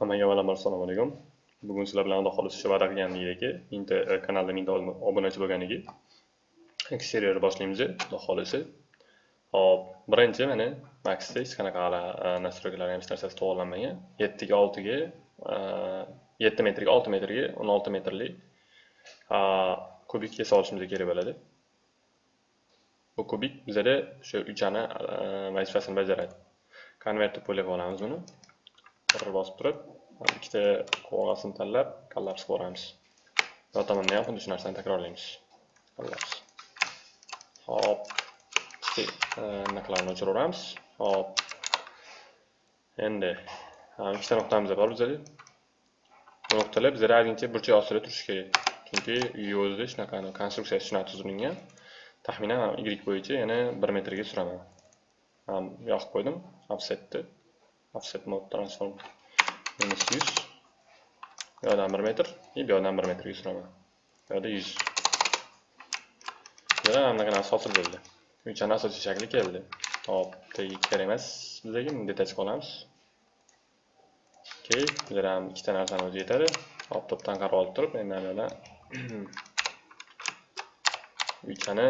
Hammaga avvalambor assalomu alaykum. Bugun sizlar bilan Xudo xolisi va'da qilganligidagi mingta kanalda mingta obunachi bo'lganligi eksterior boshlaymiz, Xudo xolisi. Hop, birinchi mana Maxda hech qanaqa e, nastroykalar hech narsasi to'g'irlanmagan. 7 ga 6 ga 7 e, metrga 6 metrga 16 metrli e, kubikga olishimiz kerak bo'ladi. Bu kubik bizada o'sha uchani e, vazifasini bajaradi. Konvertni qo'lga olamiz buni. bir bosib turib ikkita qovog'asini tanlab kollapsga boramiz bu tomonda ham xuddi shu narsani takrorlaymiz kollaps hop. E, Narxlarni o'chiraveramiz hop. Endi. Ikkita nuqtamiz bor bizada bu nuqtalar bizada aylancha burchak ostida turishi kerak chunki uyni o'zida shunaqa konstruksiyasi shunaqa tuzilgan taxminan y bo'yicha yana bir metrga suraman yoqib qo'ydim offsetni offset mode transform. Minus 100 bu yoqdan 1 metr и bu yoqdan 1 metrga suraman bu yoqda 100 mana bunaqa narsa hosil bo'ldi uchani asosiy shakli keldi hop tagiga kerak emas bizlarga detach qolamiz okey bizlar ham ikkita narsani o'zi yetadi hop to'pdan qarab olib turib endi mana yoqdan uchani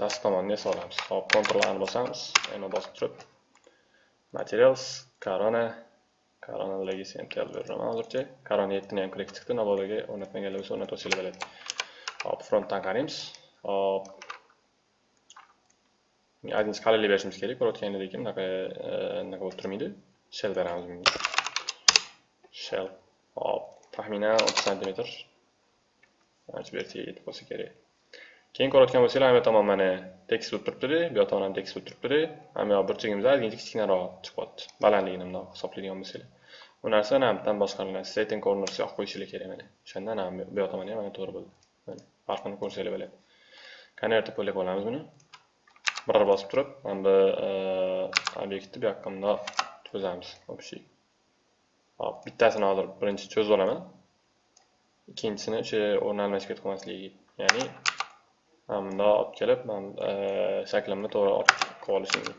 tomonini tomoniga solamiz hop kontrol a bosamiz endi bosib turib materials Corona Corona legisi ham kelib beraman hozircha Corona 7 ham kirib chiqdi. Navoiyga o'rnatmaganlar bo'lsa o'rnatib olsanglar bo'ladi hop frontdan qaraymiz hop. Ozgincha qalinlik berishimiz kerak. Ko'rayotganinglardek bunaqa bunaqa e, bo'lib turmaydi. Shell beramiz bunga. Shell. Hop. Taxminan 30 santimetr mana shu yetib bo'lsa kerak. Keyin ko'rayotgan bo'lsanglar ham bu tomon mana tekis bo'lib turibdida bu yoq tomon ham tekis bo'lib turibdida ham yoq burchagimiz ozgincha kichkinaroq chiqyapti. Balandligini bundoq hisoblaydigan bo'lsanglar. Bu narsa mana bittadan boshqariladi corners yoqib qo'yishinglar kerak mana. O'shanda mana bu yoq tomoni ham mana to'g'ri bo'ldi. Mana farqini ko'rsanglar bo'ladi konvertni qo'llab olamiz buni. Bir bosib turib mana bu e, obyektni bu yoqqa bundoq cho'zamiz общий hop bittasini hozir birinchi cho'zib olaman. Ikkinchisini o'sha o'rni almashib ketib qolmasligi ya'ni bundoq olib kelib men shaklimni to'g'ri olib qilib olishim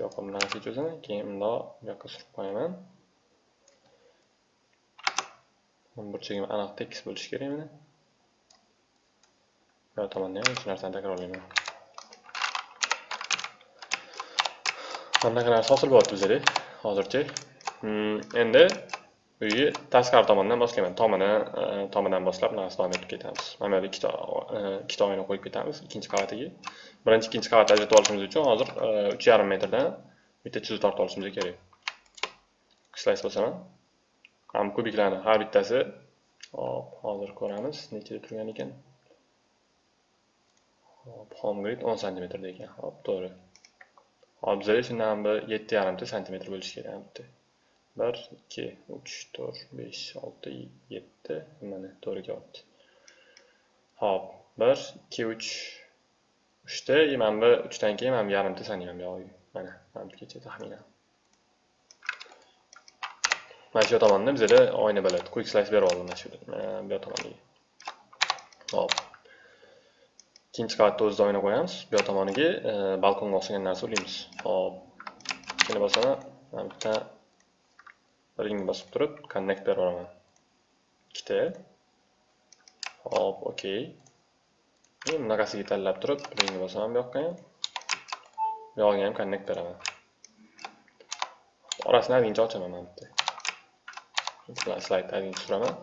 yoqimdan narsa cho'zaman keyin bundoq bu yoqqa surib qo'yaman burchagim aniq tekis bo'lishi kerak mana bu yoq tomonda ham shu narsani takrorlayman mana bunaqa narsa hosil bo'lyapti bizada hozircha. Hmm, endi uyni tashqari tomondan boshlayman tomini e, tomidan boshlab narsa davom etib ketamiz. Mana bu yerda ikkita e, ikkita oyna qo'yib ketamiz ikkinchi qavatiga. Birinchi ikkinchi qavatni ajratib olishimiz uchun hozir e, uch yarim metrdan bitta chiziq tortib olishimiz kerak. Slays bosaman. Ham kubiklarni har bittasi. Hop hozir ko'ramiz nechada turgan ekan. Hop home grid o'n santimetrda ekan. Hop to'g'ri. Hop bizada shundan bir yetti yarimta santimetr bo'lishi kerak bitta. Bir ikki uch to'rt besh olti yetti mana to'g'ri kelyapti hop bir ikki uch uchta mana bu uchdan keyin mana bu yarimta sanayman buyog'iga mana mana bugacha taxminan mana shu tomonda bizada oyna bo'ladi quick slice berib oldim mana shu bu yoq tomoniga hop. Ikkinchi qavatda o'zida oyna qo'yamiz bu yoq tomoniga e, balkonga o'xshagan narsa ulaymiz hop. Ikkini bosaman mana bitta ring bosib turib connect beraman ikkita hop okey. Bunaqasiga tanlab turib ringni bosaman bu yoqqa. Ham bu yog'iga ham connect beraman orasini ozgincha ochaman mana bitta slaydni ozgincha suraman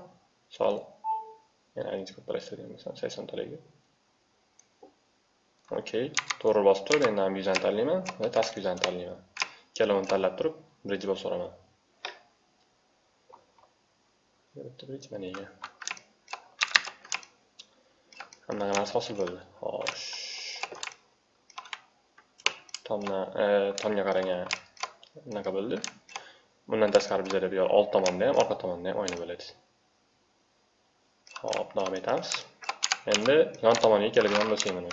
misol yana ozgincha kattaroq istadigan bo'lsam saksontalarga okey to'g'ri bosib turib endi ham yuzani tanlayman va task yuzani tanlayman. Ikkalovini tanlab turib birinchi bosib yuboraman bitta mana ekan hamma hosil bo'ldi xo'sh tomdan tomga qaragan bunaqa bo'ldi bundan tashqari bizada bu yoq old tomonda ham orqa tomonda ham oyna bo'ladi hop davom etamiz endi yon tomoniga keladigan bo'lsak mana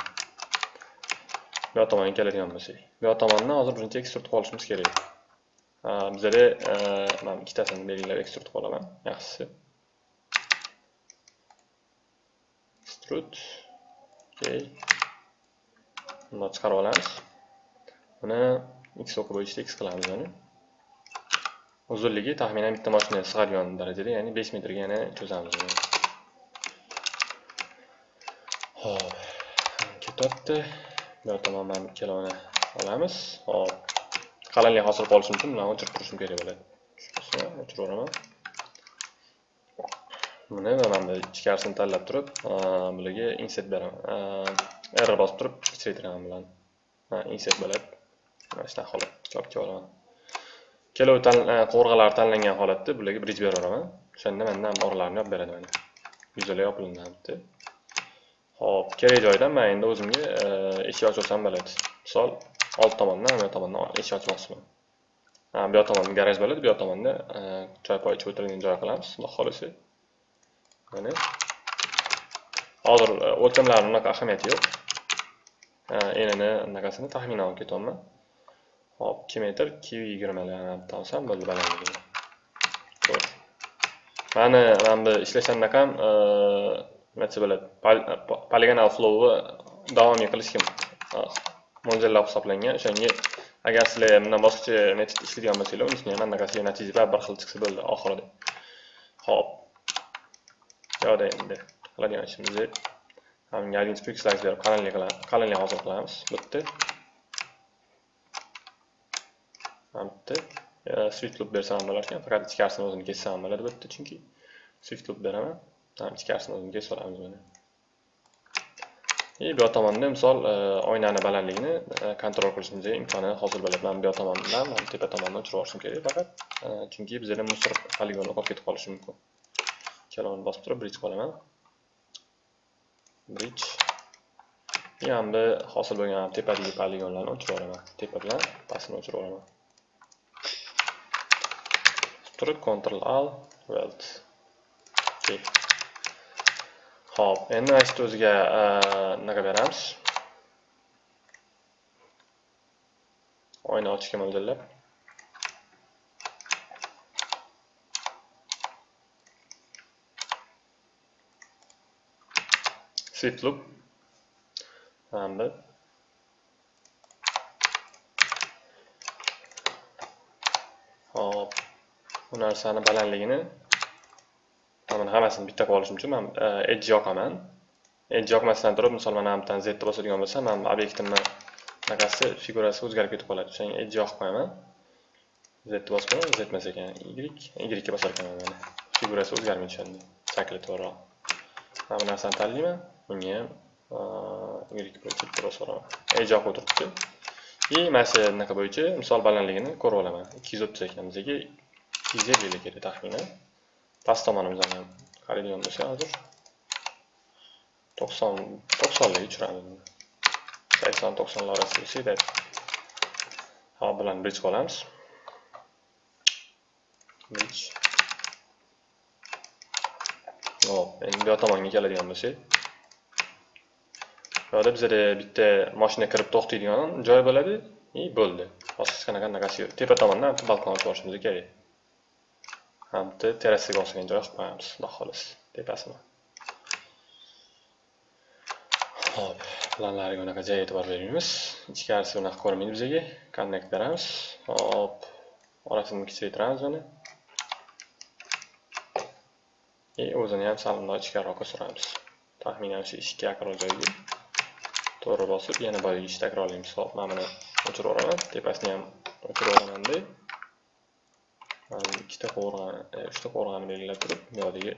bu yoq tomonga keladigan bo'lsak bu yoq tomondan hozir birinchi ekstrud olishimiz kerak bizada mana ikkitasini belgilab ekstrud qilib olaman yaxshisi extrude. Okay bundoq chiqarib olamiz buni x o'qi bo'yicha x qilamiz buni uzunligi taxminan bitta mashina sig'adigan darajada ya'ni 5 metrga yana cho'zamiz buni hop ketyapti bu yoqdan mana ikkalovini olamiz hop. Qalinlik hosil qilish uchun bilan o'chirib turishim kerak bo'ladi. O'chiraman. Buni mana bu ichkarisini tanlab turib bularga insert beraman. R bosib turib kichraytiraman bilan insert bo'ladi mana shunaqa holat chopga olaman. Kelov qovurg'alar tanlangan holatda bularga berib beraveraman o'shanda mandan oralarini yopib beradi mana. Yuzalar yopilinadi hop kerak joydan man endi o'zimga eshik ochib olsam bo'ladi. Misol old tomondan bu tomondan eshik ochmoqchiman. Bu yoq tomonda garaj bo'ladi bu yoq tomonda e, choy poy o'tiradigan joy qilamiz. Xudo xohlasa. Mana. Hozir e, o'lchamlari unaqa ahamiyati yo'q. Enini anaqasini taxminan olib ketyapman. Hop ikki metr ikki yuz yigirmalardan olsam bo'ldi balandligi mani mana bu ishlashanda ham e, nima desa bo'ladi poligonal flowni davomiy qilishga mo'ljallab hisoblangan. O'shanga agar sizlar bundan boshqacha metod ishlaydigan bo'lsanglar unisini ham anaqasiga natijalar bir xil chiqsa bo'ldi. Oxirida hop. Yoqda endi qiladigan ishimiz galin spik slice berib qalinlik qalinlik hosil qilamiz. Bitta bitta swift loop bersam ham bo'lar ekan faqat ichkarisini o'zini kessam ham bo'ladi. Bitta chunki swift loop beraman. Ichkarisini o'zini kesib olamiz buni. И bu yoq tomonda misol e, oynani balandligini e, kontrol qilishimizga imkoni hosil bo'ladi. Man bu yoq tomondan tepa tomondan o'chirib yuborishim kerak faqat e, chunki bizada musor poligoni qolib ketib qolishi mumkin. Ikkalovini bosib turib bridge qolaman. Bridge. Ham bu hosil bo'lgan tepadagi poligonlarni o'chirib yuboraman tepa bilan pastini o'chirib yuboraman turib ctrl al weld. Okay. Xo'p, endi mana shu o'ziga e, nima beramiz? Oyna ochishga mo'ljallab. Swift loop. Mana bu. Xo'p, bu narsani balandligini mana hammasini bitta qilib olishim uchun man e, edge yoqaman. Edge yoqmasdan turib misol mana bu z bosadigan bo'lsam man obyektimni anaqasi figurasi o'zgarib ketib qoladi. O'shanga edge yoqib qo'yaman z ni bosib qo'yaman z emas ekan. Y y ga bosar ekanman mana figurasi o'zgarmaydi tushadi shakli to'g'riroq mana bu narsani tanlayman. Bunga ham e, y bo'yicha bosib edge yoqib o'tiribdi. И mana shu anaqa bo'yicha misol balandligini ko'rib olaman. Ikki yuz o'ttiz ekan. Bizaga ikki yuz ellik kerak taxminan. Past tomonimizdan ham qaraydigan bo'lsak hozir to'qson to'qsonlarga tushiramiz sakson to'qsonlar orasida bo'lsak hop bilan bridge qilamiz bridge. Hop endi bu yoq tomonga keladigan bo'lsak bu yoqda bizada bitta mashina kirib to'xtaydigan joy bo'ladi и bo'ldi hozir qanaqa anaqasi yo'q tepa tomondan balkon ochib olishimiz kerak hamda terasiga o'xshagan joy qilib qo'yamiz xudo xohlasa tepasini ho'p planlariga unaqa jay e'tibor bermaymiz ichkarisi unaqa ko'rinmaydi bizaga connect beramiz hop orasini kichraytiramiz mana и o'zini ham sal bundoq ichkariroqqa suramiz taxminan shu eshikka yaqinroq joyga to'g'ri bosib yana boyagi ishni takrorlaymiz hop mana buni o'chirib yuboraman tepasini ham o'chirib yuboramanda ikkita qovurg'ani uchta qovurg'ani belgilab turib bu yoqdagi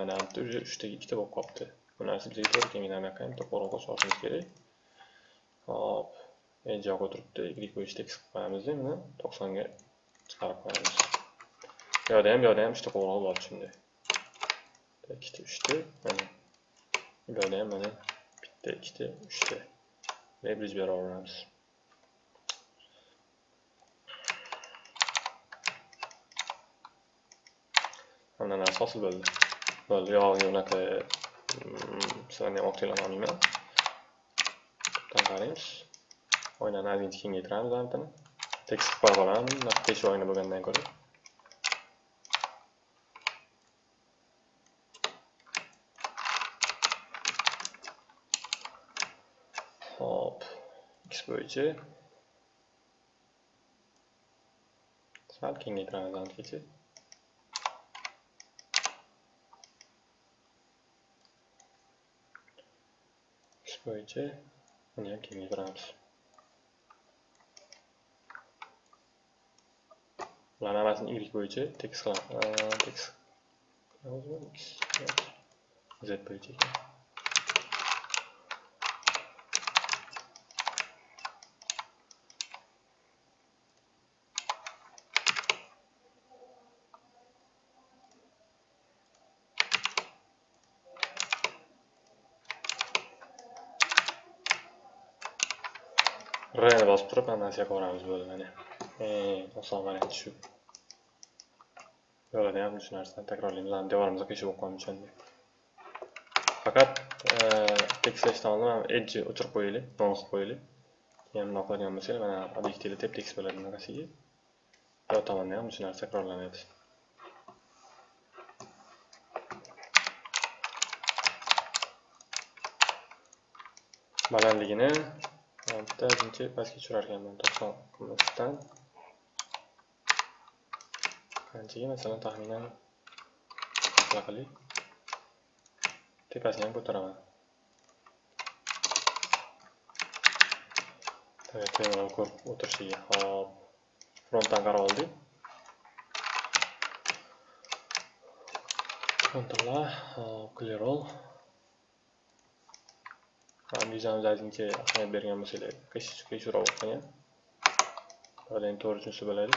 mana bu уже uchtaga ikkita bo'lib qolibdi bu narsa bizga to'g'ri kelmaydi anaqa bitta qovurg'a qo'shib kerak hop. Endi yoqqa turibdi y bo'yicha tekis qilib qo'yamiz endi to'qsonga chiqarib qo'yamiz bu yoqda ham bu yoqda ham uchta qovurg'a bor shunday ikkita uchta mana bu yoqda ham mana bitta ikkita uchta deb leverage beraveramiz hamma narsa hosil bo'ldi bo'ldi yog'iga unaqa sizlarni ham vaqtinglarni olmayman qaraymiz oynani ozgincha kengaytiramiz antini tekis qilib qo'yib olamiz besh oyna bo'lgandan ko'ra hop x bo'yicha sal kengaytiramiz anchacha x bo'yicha buni ham kengaytiramiz bularni hammasini y bo'yicha tekis qilamiz tekis z bo'yicha ekan R'ni bosib turib hammasiga qilamiz bo'ldi mana. Eng oson variant shu. Yo'lida ham shu narsani takrorlaymiz. lan devorimizga qiyshiq bo'lib qolmish Faqat tekslashdan oldin ham edge o'chirib qo'yaylik, non qilib qo'yaylik. Keyin bunaqa qiladigan bo'lsangiz, mana obyektivda tep tekst bo'ladi bunaqasiga. Bu tomonda ham shu narsa takrorlanadi. balandligini bitta birinchi pastga tushirarkanman to'qson qimmatdan qanchaga? Masalan taxminan shunaqa qilib tepasini ham ko'taraman. Kameralar ko'rib o'tirishiga. Hop frontdan qarab oldik. Ctrl hop clear all. Vizamiz ozgincha ahamiyat bergan bo'lsanglar qiyshroq o'qigan buyoqda endi to'g'ri tushunsa bo'ladi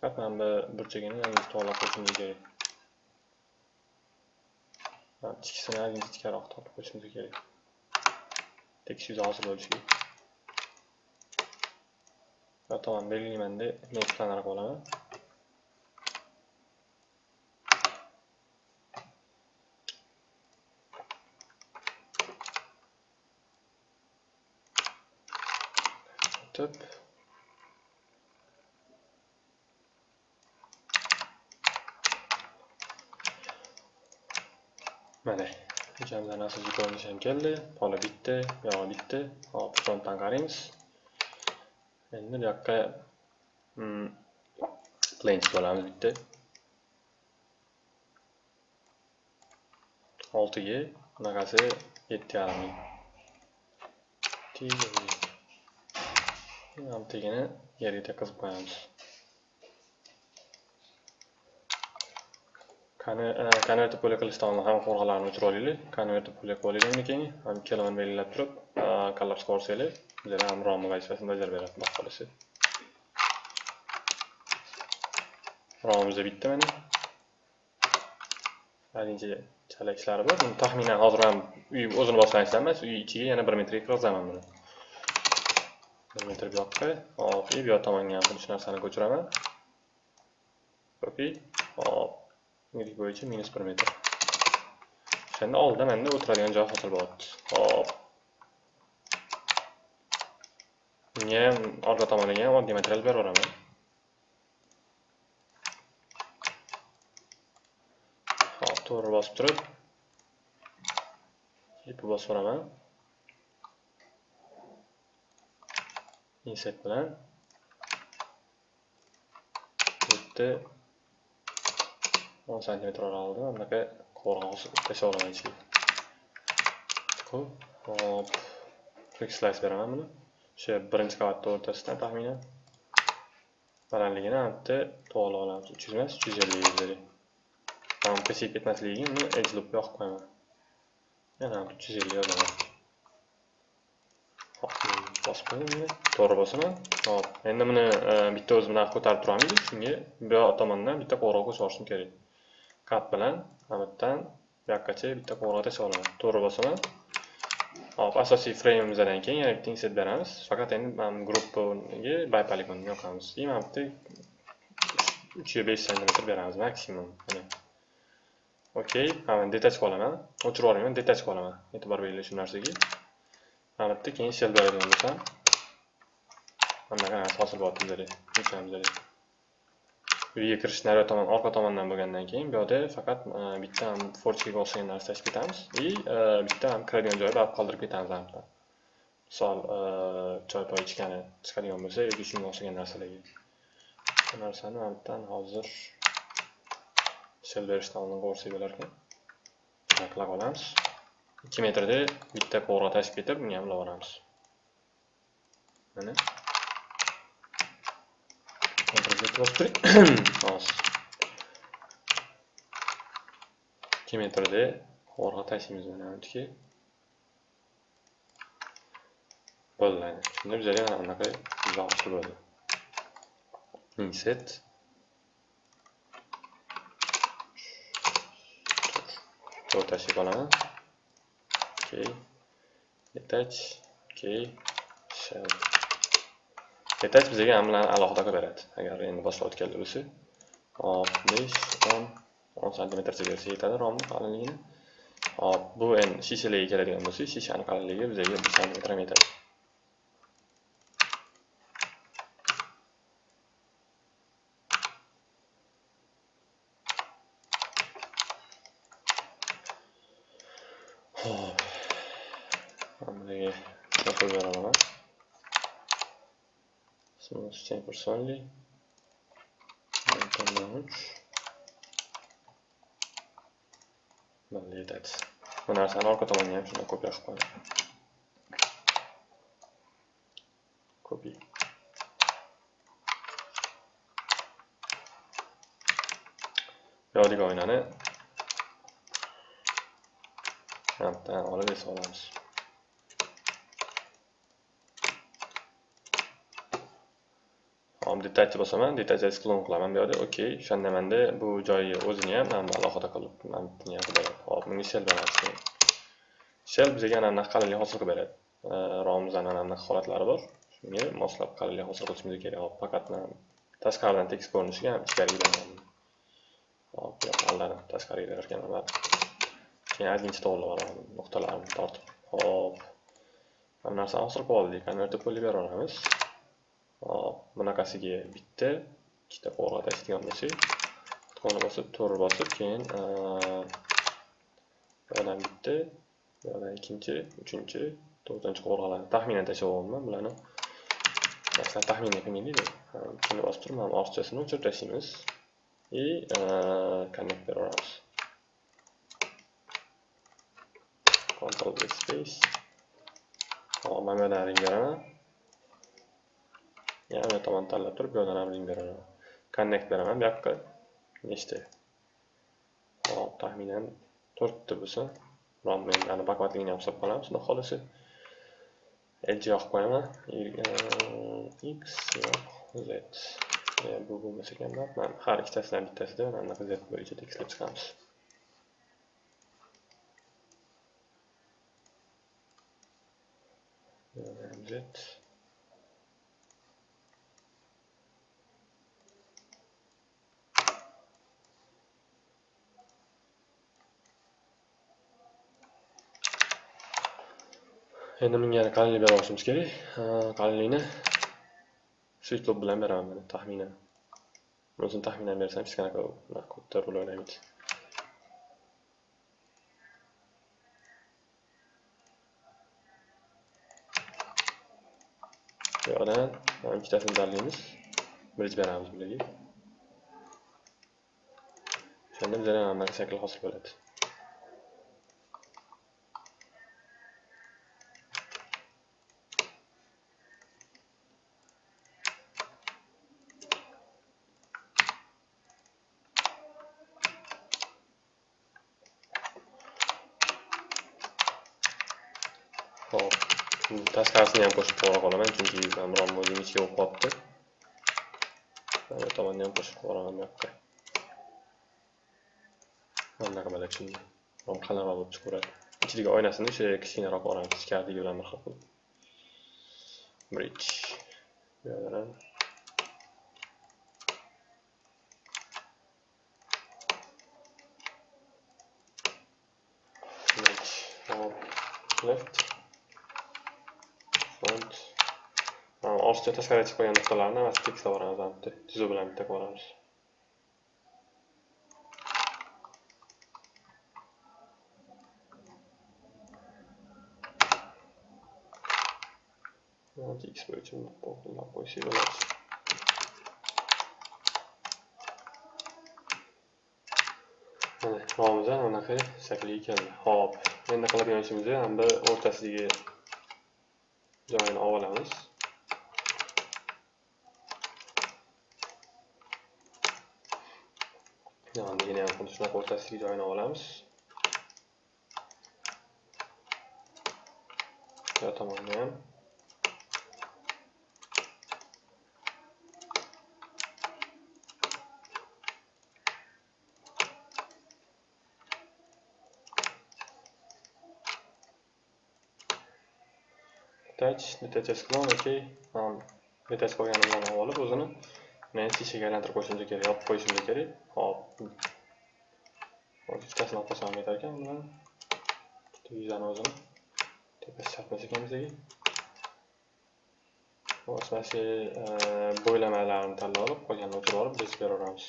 faqat mana bu burchagini ozgincha to'g'irlab qo'yishimiz kerak tikisini ozgincha tikaroq tortib qo'yishimiz kerak tekis yuzi hosil bo'lishi kerak bu tomon belgilaymanda men planar olaman stop. mana. Hujamlarni asosiy ko'rinishi ham keldi. Pola bitta buyog'i bitta hop frontdan qaraymiz endi bu yoqqa mm, planes bo'lamiz bitta oltiga bunaqasi yetti yarim ming oltigini qilib tekkizib qo'yamiz konvertni puli qilishdan oldin hamma qo'rg'alarni o'chirib olaylik konvertni pulga qilib olaylik keyin ikkalovini belgilab turib kollaps ko'rsanglar bizlar ham rom vazifasini bajarib beradi xudo xohlasa romimizda bitta mana haligacha chala ishlari bor taxminan hozir ham uy o'zini bosgancha emas uy ichiga yana bir metrga kirgizaman buni bir metr bu yoqqa. Hop bu yoq tomonga ham xuddi shu narsani ko'chiraman. Copy hop yirik bo'yicha minus bir metr. O'shanda oldida manda o'tiradigan joy hosil bo'lyapti. Hop. Unga ham orqa tomoniga ham oddiy material beraveraman hop to'g'ri bosib turib bosib yuboraman insert bilan bu o'n 10 cm mana bunaqa qo'rg'os tashlab olaman ichiga ho'p hop. Quick slice beraman buni o'sha birinchi qavatni o'rtasidan taxminan balandligini bitta to'g'irlab olamiz uch yuz emas uch yuz ellik yuzlik man ketmasligiga uni edge loop yoqib qo'yaman yana uch yuz ellik yozaman bosib to'g'ri bosaman hop endi buni e, bitta o'zi bilan ko'tarib turamiz shunga bu yoq tomondan bitta qo'ng'iroq qo'shib kerak. Kat bilan mana bu yerdan bu yoqqacha bitta qo'ng'iroq tashlab olaman. To'g'ri bosaman hop asosiy freymimizdan keyin yana bitta insert beramiz. Faqat endi mana gruppaga baypoligonni yoqamiz. И mana bu yerda uch besh santimetr beramiz maksimum. Mana. Okey mana detach olaman. O'chirib yubormayman detach olaman. E'tibor beringlar shu narsaga. Albatta keyin shell beradigan bo'lsam bunaqa narsa hosil bo'lyapti bizlarga tushunamiz uyga kirish naryoq tomon orqa tomondan bo'lgandan keyin bu yoqda faqat bitta ham forchkaga o'xshagan narsa tashib ketamiz и bitta ham kiradigan joyni qoldirib ketamiz misol choy poy ichgani chiqadigan bo'lsa yoki shunga o'xshagan narsalarga bu narsani albatta hozir shell berishdan oldin ko'rsak bo'larkan qilib olamiz 2 metrda bitta qo'rg'a tashib ketib bunga ham ulaveramiz mana bosib turing hozir ikki metrda qo'rg'a tashlaymiz mana buyoqqa bo'ladi shunda bizlarga mana bunaqa izohli bo'ldi inset o'rtasiga olaman okay detach okay shell detach bizga ham bilan alohida qilib beradi agar endi boshlayotgan bo'lsa hop besh o'n o'n santimetrcha bersa yetadi romni qalinligini hop bu endi shishalarga keladigan bo'lsa shishani qalinligi bizga bir santimetr ham yetadi Hop. Hammaga qo'yib beraman. Smooth chamber yetadi. Bu narsani orqa tomonga ham shunday ko'p qilib qo'yaman. Copy. Yo'q, o'ynani Hatta olib esa olamiz. Hop, detach bosaman, detach klon qilaman bu yerda. Okey, o'shanda manda bu joyi o'zini ham mana alohida qilib, mana buni ham Hop, bunga shell beramiz. Shell bizga ana bunaqa qalinlik hosil qilib beradi. ROMimizdan ana bunaqa holatlari bor. Shunga moslab qalinlik hosil qilishimiz kerak. Hop, faqat tashqaridan tekis ko'rinishiga ham ichkariga beraman. Hop, aldanib tashqariga berarkanman. keyin ajincha to'g'irlab nuqtalarni tortib hop mana narsani hosil qilib oldik konvertib bo'lib yuboramiz hop bunaqasiga bitta ikkita qo'lga tashlaydigan bo'lsak qutqoni bosib to'g'ri bosib keyin bu yoqdan bitta bu ikkinchi uchinchi to'rtinchi qo'rg'alarni taxminan tashlayapman bularni masalan taxminan qilmaylik shuni bosib turib mana ortiqchasini o'chirib tashlaymiz и connect beraveramiz Ctrl space. Hop, mana bu yerdan ring beraman. Yana bu tomon tanlab turib, bu yerdan ham ring beraman. Connect beraman bu yoqqa. Nechta? Hop, taxminan 4 ta bo'lsa, rom men ana bakvatligini ham hisob qilamiz, xudo xolasa. Edge yoqib qo'yaman. X yo'q, Z. Bu bo'lmasa ekan, mana har ikkitasidan bittasida mana bunaqa Z bo'yicha tekstlab chiqamiz. z endi bunga qalinlik berib olishimiz kerak. Qalinlikni svitlop bilan beraman taxminan. O'zini taxminan bersam hech qanaqa kodda rol o'ynamaydi bu yoqdan ikkitasini tanlaymiz bridge beramiz bularga o'shanda bizada mana bunaqa shakl hosil bo'ladi Hop. Tashqarisini ham qo'shib qora qolaman chunki rom o'zini ichiga o'qib qolibdi bu tomonni ham qo'shib qoraman bu yoqqa bunaqa bo'ladi shunday rom qalinroq bo'lib chiqaveradi. Ichidagi oynasini o'sha kichkinaroq olamiz ichkaridagi bilan bir xil qilib bridge. Bu yoqdan ham left. Ortiqcha tashqariga chiqib qolgan nuqtalarni emas tekislab boramiz bitta tuzuv bilan bitta qilib olamiz x bo'yicha qo'llab qo'ysak bo'ladi mana romimiz ham anaqa shakliga keldi ho'p endi qiladigan ishimiz ham bir o'rtasidagi joyini olib olamiz yonigini ham xuddi shunaqa o'rtasidagi joyini olamiz bu tomonni ham detach detach klon okey detach qilganimdan olib o'zini men shishaga aylantirib qo'yishimcha kerak yopib qo'yishimcha kerak hop ikkitasi olib qo'ysam ekan bilan yuzani o'zini. Tepasi chapmas ekan bizaga hop e, bo'ylamalarni tanlab olib qolganini o'chirib olib biz beraveramiz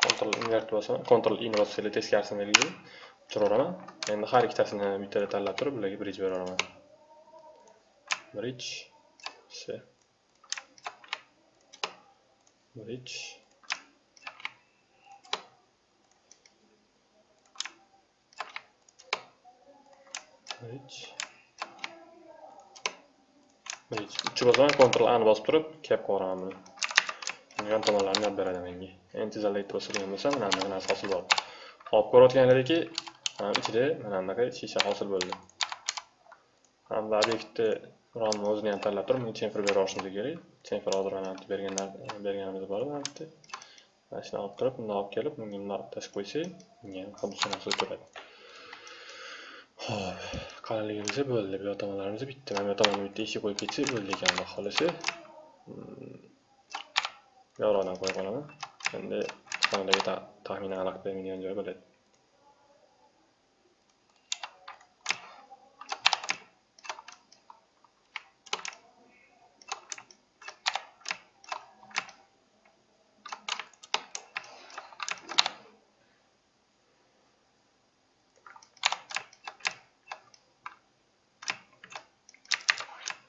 Ctrl invert bosaman, Ctrl in bossanglar teskarisini belgilaydi. o'chiraveraman Endi har ikkitasini bittada tanlab turib, bularga bridge beraveraman Bridge bridge bridge bridge uchi bosaman Ctrl A ni bosib turib, cap qilib buni. yon tomonlarini olib beradi menga endi tezallikni bosadigan bo'lsam mana bunaqa narsa hosil bo'ldi hop ko'rayotganlaringki ichida mana bunaqa shisha hosil bo'ldi hamda obyektni romni o'zini ham tanlab turib bunga chenfir beraverishimiz kerak temper hozir mana berganlar berganimiz bor mana bitta mana shuni olib turib bundoq olib kelib bunga bundoq tashib qo'ysak bunga ham xuddi shu narsa ho'p qalinligimiz bo'ldi bu yoq tomonlarimiz bitta mana bu tomonni bitta eshik qo'yib ketsak bo'ldi ekan xudo xohlasa. Yorug'dan qo'yib qolaman endi sonidagi taxminan xalaqit bermaydigan joy bo'ladi.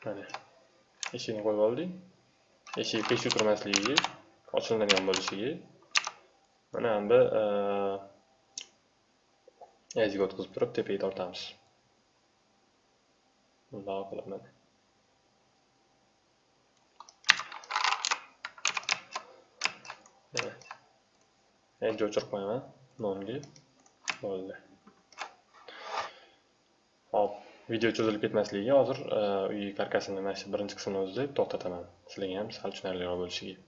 Mana eshikni qo'yib oldik eshik qiyshiq turmasligiga ochiladigan bo'lishiga mana bu yaziga o'tkazib turib tepaga tortamiz bundoq qilib mana endi o'chirib qo'yaman nonga bo'ldi hop video cho'zilib ketmasligiga hozir e, uy karkasini mana shu birinchi qismini o'zida to'xtataman. Sizlarga ham sal tushunarliroq bo'lishiga.